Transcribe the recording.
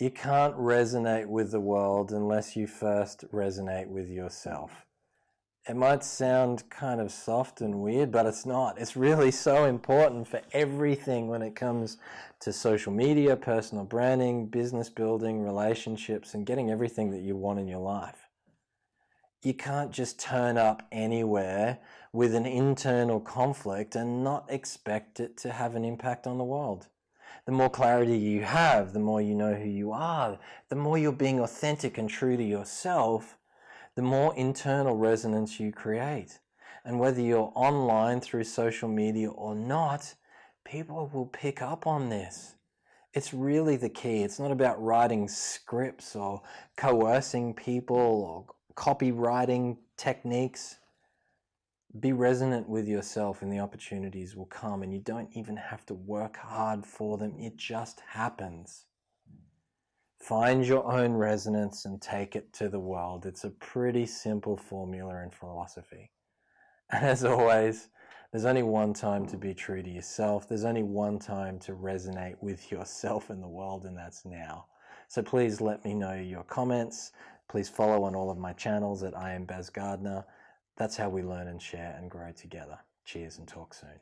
You can't resonate with the world unless you first resonate with yourself. It might sound kind of soft and weird, but it's not. It's really so important for everything when it comes to social media, personal branding, business building, relationships, and getting everything that you want in your life. You can't just turn up anywhere with an internal conflict and not expect it to have an impact on the world. The more clarity you have, the more you know who you are, the more you're being authentic and true to yourself, the more internal resonance you create. And whether you're online through social media or not, people will pick up on this. It's really the key. It's not about writing scripts or coercing people or copywriting techniques. Be resonant with yourself and the opportunities will come and you don't even have to work hard for them. It just happens. Find your own resonance and take it to the world. It's a pretty simple formula in philosophy. And as always, there's only one time to be true to yourself. There's only one time to resonate with yourself in the world, and that's now. So please let me know your comments. Please follow on all of my channels at I am Baz Gardner. That's how we learn and share and grow together. Cheers and talk soon.